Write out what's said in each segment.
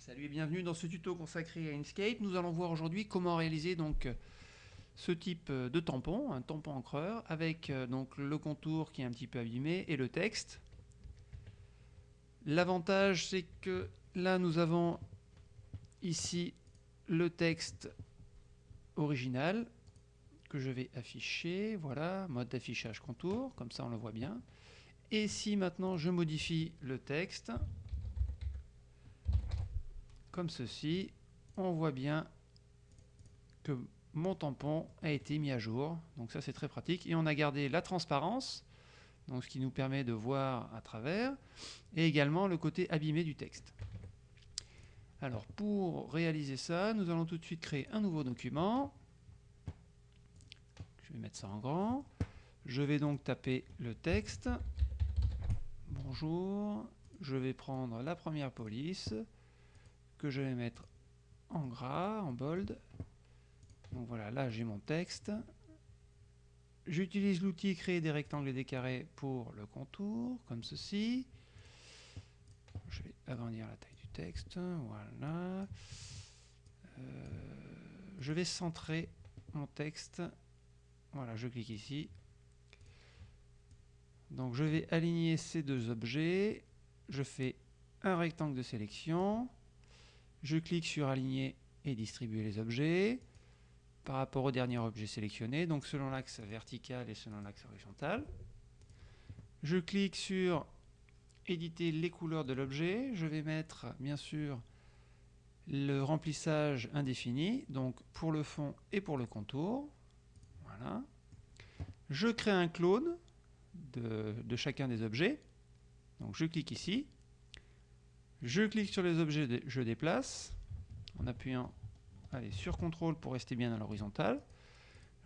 Salut et bienvenue dans ce tuto consacré à Inkscape. Nous allons voir aujourd'hui comment réaliser donc ce type de tampon, un tampon encreur, avec euh, donc le contour qui est un petit peu abîmé et le texte. L'avantage c'est que là nous avons ici le texte original que je vais afficher, voilà, mode d'affichage contour, comme ça on le voit bien. Et si maintenant je modifie le texte, comme ceci, on voit bien que mon tampon a été mis à jour. Donc ça c'est très pratique. Et on a gardé la transparence, donc ce qui nous permet de voir à travers, et également le côté abîmé du texte. Alors pour réaliser ça, nous allons tout de suite créer un nouveau document. Je vais mettre ça en grand. Je vais donc taper le texte. Bonjour. Je vais prendre la première police que je vais mettre en gras, en bold. Donc voilà, là j'ai mon texte. J'utilise l'outil créer des rectangles et des carrés pour le contour, comme ceci. Je vais agrandir la taille du texte, voilà. Euh, je vais centrer mon texte. Voilà, je clique ici. Donc je vais aligner ces deux objets. Je fais un rectangle de sélection. Je clique sur aligner et distribuer les objets par rapport au dernier objet sélectionné, donc selon l'axe vertical et selon l'axe horizontal. Je clique sur éditer les couleurs de l'objet. Je vais mettre bien sûr le remplissage indéfini, donc pour le fond et pour le contour. Voilà. Je crée un clone de, chacun des objets. Donc je clique ici. Je clique sur les objets, je déplace en appuyant sur CTRL pour rester bien à l'horizontale.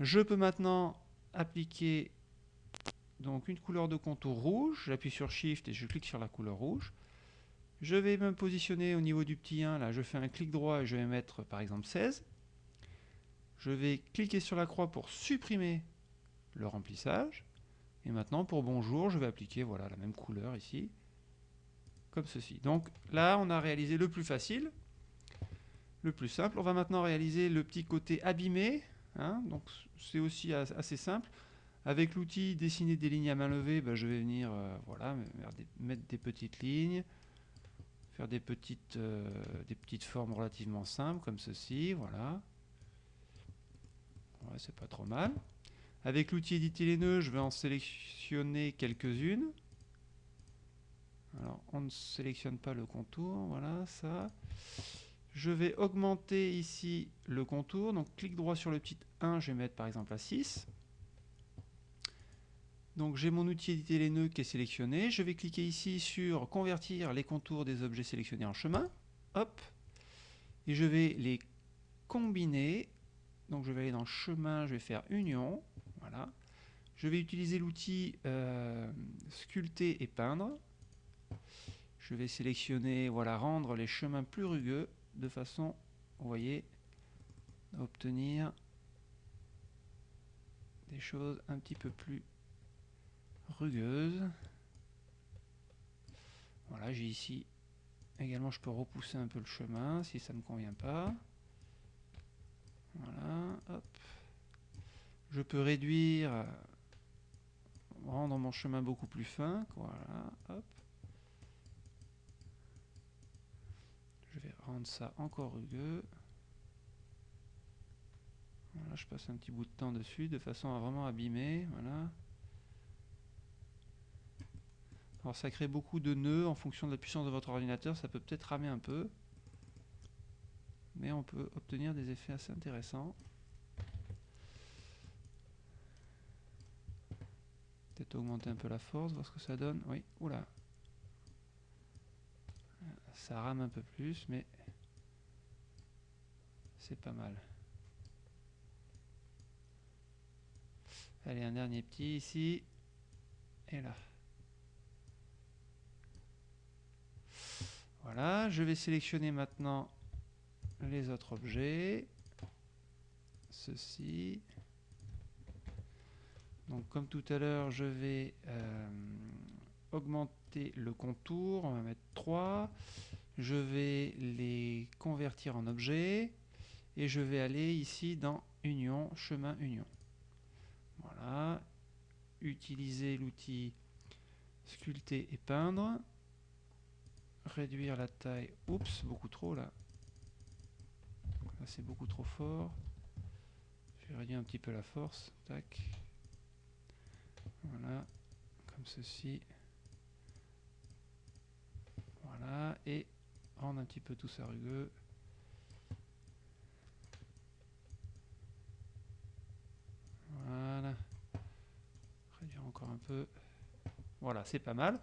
Je peux maintenant appliquer donc une couleur de contour rouge. J'appuie sur Shift et je clique sur la couleur rouge. Je vais me positionner au niveau du petit 1. Là, je fais un clic droit et je vais mettre par exemple 16. Je vais cliquer sur la croix pour supprimer le remplissage. Et maintenant, pour bonjour, je vais appliquer voilà, la même couleur ici comme ceci. Donc là, on a réalisé le plus facile, le plus simple. On va maintenant réaliser le petit côté abîmé. Hein. donc c'est aussi assez simple. Avec l'outil dessiner des lignes à main levée, ben, je vais venir euh, voilà, mettre des petites lignes, faire des petites, euh, des petites formes relativement simples comme ceci. Voilà. c'est pas trop mal. Avec l'outil éditer les nœuds, je vais en sélectionner quelques-unes. Alors, on ne sélectionne pas le contour, voilà, ça. Je vais augmenter ici le contour, donc clic droit sur le petit 1, je vais mettre par exemple à 6. Donc j'ai mon outil éditer les nœuds qui est sélectionné. Je vais cliquer ici sur convertir les contours des objets sélectionnés en chemin. Et je vais les combiner. Donc je vais aller dans chemin, je vais faire union. Voilà. Je vais utiliser l'outil euh, sculpter et peindre. Je vais sélectionner, voilà, rendre les chemins plus rugueux de façon, vous voyez, à obtenir des choses un petit peu plus rugueuses. Voilà, j'ai ici également, je peux repousser un peu le chemin si ça ne me convient pas. Voilà, hop. Je peux réduire, rendre mon chemin beaucoup plus fin. Voilà, hop. Rendre ça encore rugueux. Voilà, je passe un petit bout de temps dessus de façon à vraiment abîmer. Voilà. Alors ça crée beaucoup de nœuds en fonction de la puissance de votre ordinateur, ça peut peut-être ramer un peu. Mais on peut obtenir des effets assez intéressants. Peut-être augmenter un peu la force, voir ce que ça donne. Oui, oula, ça rame un peu plus, mais c'est pas mal. Allez, un dernier petit ici. Et là. Voilà, je vais sélectionner maintenant les autres objets. Ceci. Donc comme tout à l'heure, je vais euh, augmenter le contour. On va mettre 3. je vais les convertir en objets et je vais aller ici dans Union, chemin Union. Voilà, utiliser l'outil sculpter et peindre, réduire la taille, oups, beaucoup trop là, c'est beaucoup trop fort, je vais réduire un petit peu la force, tac, voilà, comme ceci, et rendre un petit peu tout ça rugueux, voilà, réduire encore un peu, voilà, c'est pas mal.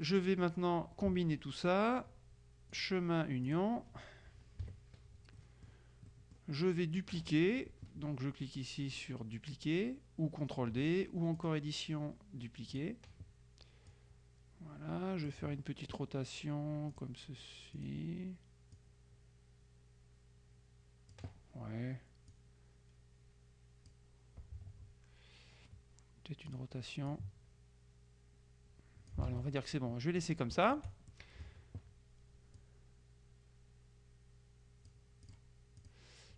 Je vais maintenant combiner tout ça. Chemin union. Je vais dupliquer. Donc je clique ici sur dupliquer ou CTRL D ou encore édition dupliquer. Voilà, je vais faire une petite rotation comme ceci. Ouais. Peut-être une rotation voilà, on va dire que c'est bon. Je vais laisser comme ça.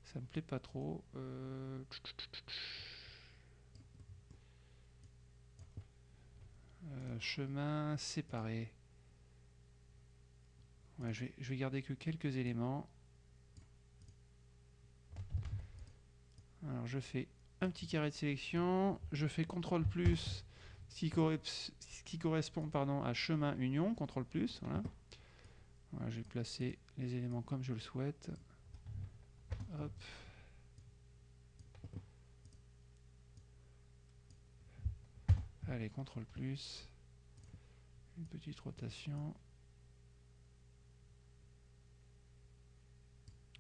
Ça me plaît pas trop. Euh, chemin séparé. je, vais, je vais garder que quelques éléments. Alors je fais un petit carré de sélection. Je fais CTRL plus ce qui, correspond pardon, à chemin union, CTRL plus. Voilà. voilà. je vais placer les éléments comme je le souhaite. Hop. Allez, CTRL plus. Une petite rotation.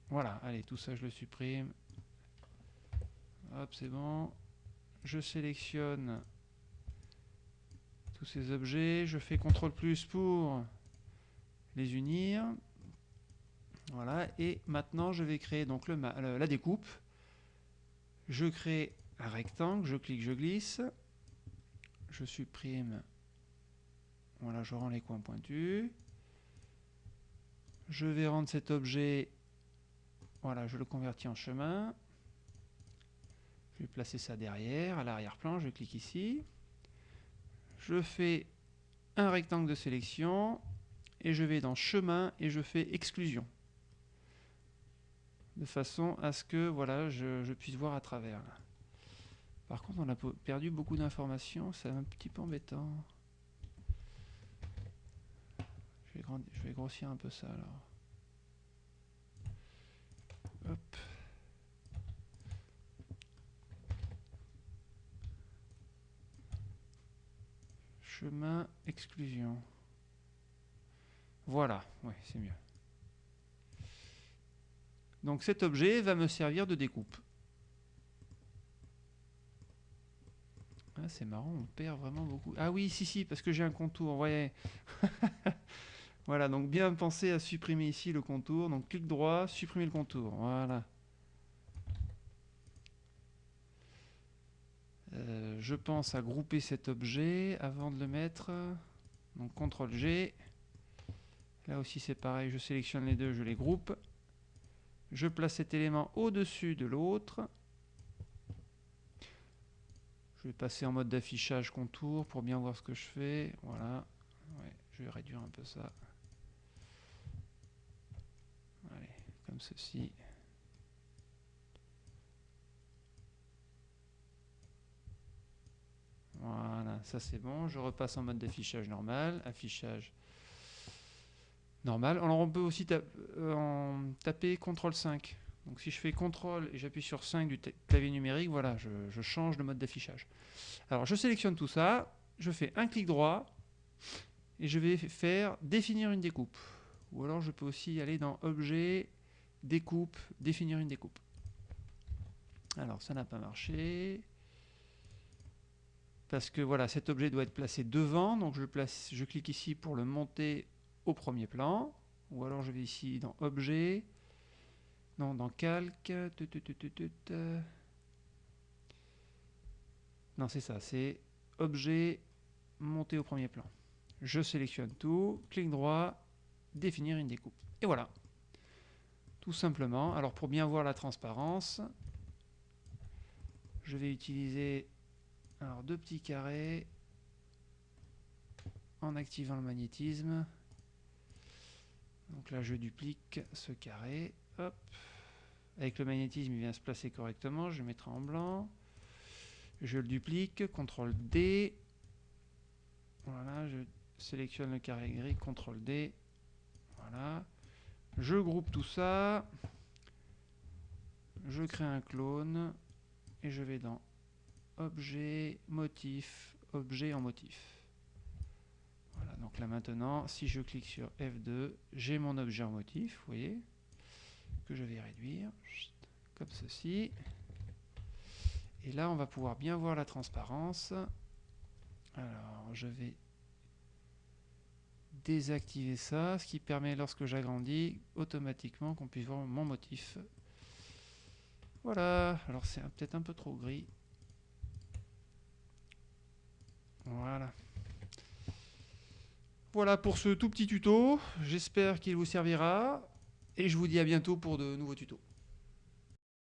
Voilà, allez, tout ça je le supprime. Hop, c'est bon. Je sélectionne tous ces objets. Je fais CTRL plus pour les unir. Voilà, et maintenant je vais créer donc la découpe. Je crée un rectangle, je clique, je glisse. Je supprime. Voilà, je rends les coins pointus. Je vais rendre cet objet, voilà, je le convertis en chemin. Je vais placer ça derrière, à l'arrière-plan, je clique ici je fais un rectangle de sélection et je vais dans chemin et je fais exclusion de façon à ce que voilà je, puisse voir à travers par contre on a perdu beaucoup d'informations c'est un petit peu embêtant je vais, grossir un peu ça alors Chemin, exclusion. Voilà, ouais, c'est mieux. Donc cet objet va me servir de découpe. Ah, c'est marrant, on perd vraiment beaucoup. Ah oui, si, si, parce que j'ai un contour, voyez. voilà, donc bien penser à supprimer ici le contour. Donc clic droit, supprimer le contour. Voilà. Euh, je pense à grouper cet objet avant de le mettre. Donc CTRL G. Là aussi c'est pareil, je sélectionne les deux, je les groupe. Je place cet élément au-dessus de l'autre. Je vais passer en mode d'affichage contour pour bien voir ce que je fais. Voilà. je vais réduire un peu ça. Allez, ceci. Voilà, ça c'est bon. Je repasse en mode d'affichage normal. Affichage normal. Alors on peut aussi euh, taper CTRL 5. Donc si je fais CTRL et j'appuie sur 5 du clavier numérique, voilà, je, change de mode d'affichage. Alors je sélectionne tout ça, je fais un clic droit et je vais faire définir une découpe. Ou alors je peux aussi aller dans Objet, Découpe, définir une découpe. Alors ça n'a pas marché parce que voilà, cet objet doit être placé devant, donc je, place, je clique ici pour le monter au premier plan, ou alors je vais ici dans Objet, non, dans Calque, non c'est ça, c'est Objet, monter au premier plan. Je sélectionne tout, clic droit, définir une découpe. Et voilà. Tout simplement. Alors pour bien voir la transparence, je vais utiliser alors, deux petits carrés en activant le magnétisme. Donc là, je duplique ce carré. Hop. Avec le magnétisme, il vient se placer correctement. Je mettrai en blanc. Je le duplique. CTRL D. Voilà, je sélectionne le carré gris. CTRL D. Voilà. Je groupe tout ça. Je crée un clone. Et je vais dans Objet, Motif, Objet en motif. Voilà, donc là maintenant, si je clique sur F2, j'ai mon objet en motif, vous voyez, que je vais réduire, comme ceci. Et là, on va pouvoir bien voir la transparence. Alors, je vais désactiver ça, ce qui permet, lorsque j'agrandis, automatiquement qu'on puisse voir mon motif. Voilà, alors c'est peut-être un peu trop gris. Voilà. Voilà pour ce tout petit tuto. J'espère qu'il vous servira. Et je vous dis à bientôt pour de nouveaux tutos.